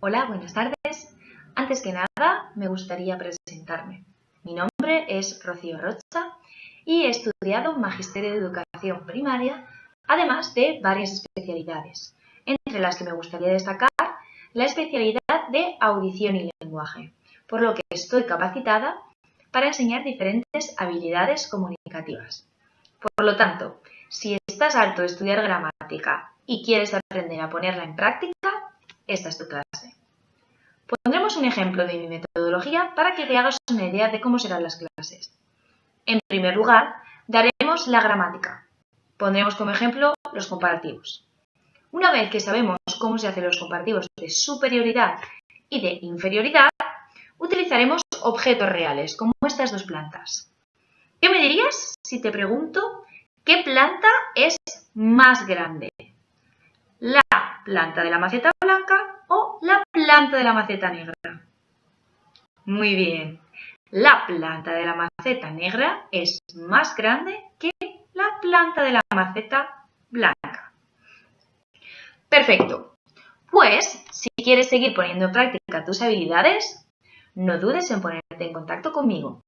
Hola, buenas tardes. Antes que nada, me gustaría presentarme. Mi nombre es Rocío Rocha y he estudiado Magisterio de Educación Primaria, además de varias especialidades, entre las que me gustaría destacar la especialidad de Audición y Lenguaje, por lo que estoy capacitada para enseñar diferentes habilidades comunicativas. Por lo tanto, si estás harto de estudiar gramática y quieres aprender a ponerla en práctica, esta es tu clase. Pondremos un ejemplo de mi metodología para que te hagas una idea de cómo serán las clases. En primer lugar, daremos la gramática. Pondremos como ejemplo los comparativos. Una vez que sabemos cómo se hacen los comparativos de superioridad y de inferioridad, utilizaremos objetos reales, como estas dos plantas. ¿Qué me dirías si te pregunto qué planta es más grande? ¿La planta de la maceta blanca planta de la maceta negra? Muy bien, la planta de la maceta negra es más grande que la planta de la maceta blanca. Perfecto. Pues, si quieres seguir poniendo en práctica tus habilidades, no dudes en ponerte en contacto conmigo.